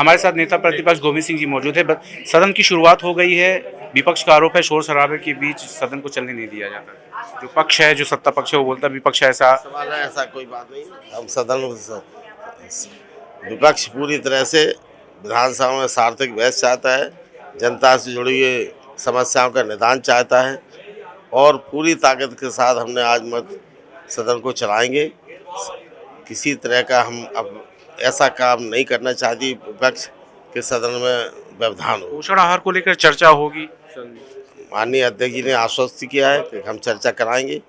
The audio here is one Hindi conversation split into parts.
हमारे साथ नेता प्रतिपक्ष गोविंद सिंह जी मौजूद है सदन की शुरुआत हो गई है। विपक्ष का आरोप है, शोर शराबे के बीच सदन को चलने नहीं दिया जाता। जो पक्ष है, जो सत्ता पक्ष है, वो बोलता है, विपक्ष ऐसा ऐसा कोई बात नहीं। हम सदन विपक्ष पूरी तरह से विधानसभा में सार्थक बहस चाहता है, जनता से जुड़ी हुई समस्याओं का निदान चाहता है और पूरी ताकत के साथ हमने आज मत सदन को चलाएँगे। किसी तरह का हम अब ऐसा काम नहीं करना चाहती विपक्ष के सदन में व्यवधान हो। पोषण आहार को लेकर चर्चा होगी। माननीय अध्यक्ष जी ने आश्वस्त किया है कि हम चर्चा कराएँगे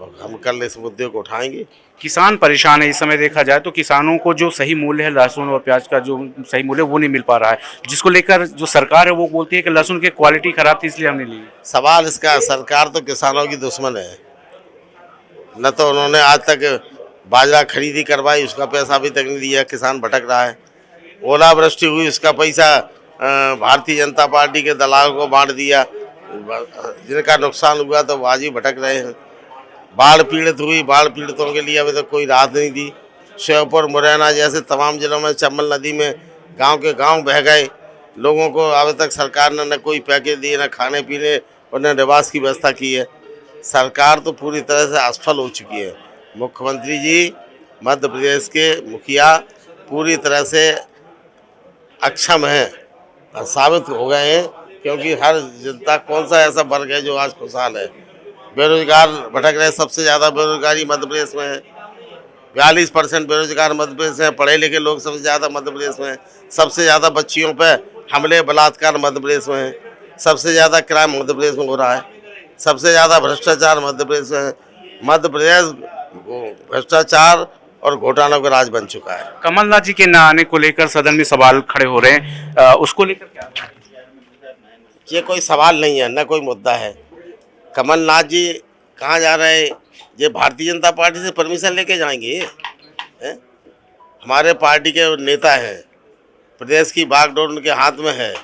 और हम कल इस मुद्दे को उठाएँगे। किसान परेशान है। इस समय देखा जाए तो किसानों को जो सही मूल्य है लहसुन और प्याज का जो सही मूल्य वो नहीं मिल पा रहा है। जिसको लेकर जो सरकार है वो बोलती है कि लहसुन की क्वालिटी खराब थी इसलिए हमने ली। सवाल इसका सरकार तो किसानों की दुश्मन है। न तो उन्होंने आज तक बाजरा खरीदी करवाई, उसका पैसा अभी तक नहीं दिया, किसान भटक रहा है। ओलावृष्टि हुई, उसका पैसा भारतीय जनता पार्टी के दलाल को बांट दिया। जिनका नुकसान हुआ तो आज ही भटक रहे हैं। बाढ़ पीड़ित हुई, बाढ़ पीड़ितों के लिए अभी तक कोई राहत नहीं दी। श्योपुर, मुरैना जैसे तमाम जिलों में, चंबल नदी में गाँव के गाँव बह गए। लोगों को अभी तक सरकार ने न कोई पैकेज दिए, न खाने पीने और न निवास की व्यवस्था की है। सरकार तो पूरी तरह से असफल हो चुकी है। मुख्यमंत्री जी, मध्य प्रदेश के मुखिया पूरी तरह से अक्षम हैं और साबित हो गए हैं, क्योंकि हर जनता कौन सा ऐसा वर्ग है जो आज खुशहाल है? बेरोजगार भटक रहे सबसे ज़्यादा बेरोजगारी मध्य प्रदेश में है। बयालीस परसेंट बेरोजगार मध्य प्रदेश में पढ़े लिखे लोग सबसे ज़्यादा मध्य प्रदेश में सबसे ज़्यादा बच्चियों पर हमले, बलात्कार मध्य प्रदेश में है, सबसे ज़्यादा क्राइम मध्य प्रदेश में हो रहा है, सबसे ज़्यादा भ्रष्टाचार मध्य प्रदेश में है। मध्य प्रदेश भ्रष्टाचार और घोटालों का राज बन चुका है। कमलनाथ जी के न आने को लेकर सदन में सवाल खड़े हो रहे हैं। अ, उसको लेकर क्या? ये कोई सवाल नहीं है न कोई मुद्दा है। कमलनाथ जी कहाँ जा रहे हैं? ये भारतीय जनता पार्टी से परमिशन लेके जाएँगे? हैं? हमारे पार्टी के नेता हैं। प्रदेश की बागडोर उनके हाथ में है।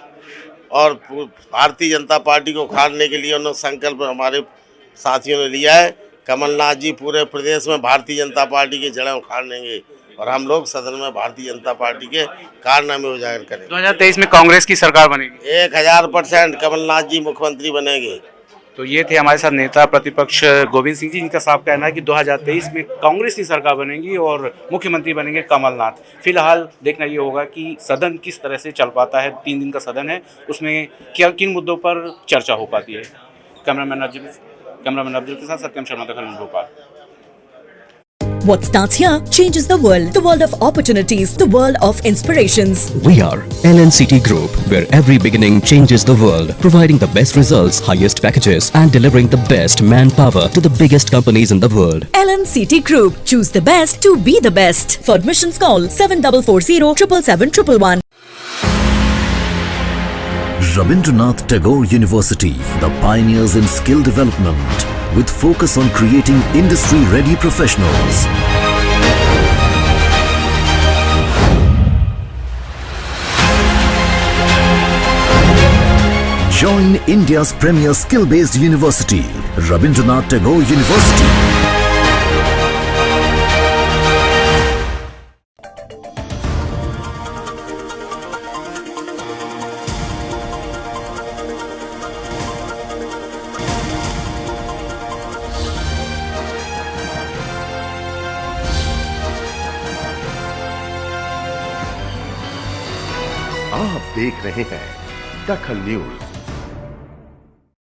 और भारतीय जनता पार्टी को उखाड़ने के लिए उन्होंने संकल्प हमारे साथियों ने लिया है। कमलनाथ जी पूरे प्रदेश में भारतीय जनता पार्टी की जड़ें उखाड़ लेंगे और हम लोग सदन में भारतीय जनता पार्टी के कारनामे उजागर करेंगे। 2023 में कांग्रेस की सरकार बनेगी? एक हज़ार परसेंट कमलनाथ जी मुख्यमंत्री बनेंगे। तो ये थे हमारे साथ नेता प्रतिपक्ष गोविंद सिंह जी जिनका साफ़ कहना है कि 2023 में कांग्रेस की सरकार बनेगी और मुख्यमंत्री बनेंगे कमलनाथ। फ़िलहाल देखना ये होगा कि सदन किस तरह से चल पाता है तीन दिन का सदन है उसमें क्या किन मुद्दों पर चर्चा हो पाती है? Cameraman Abdul What starts here changes the world. The world of opportunities. The world of inspirations. We are LNCT Group, where every beginning changes the world. Providing the best results, highest packages and delivering the best manpower to the biggest companies in the world. LNCT Group. Choose the best to be the best. For admissions call 7440 777 111. Rabindranath Tagore University, the pioneers in skill development, with focus on creating industry-ready professionals. Join India's premier skill-based university, Rabindranath Tagore University. आप देख रहे हैं दखल न्यूज़।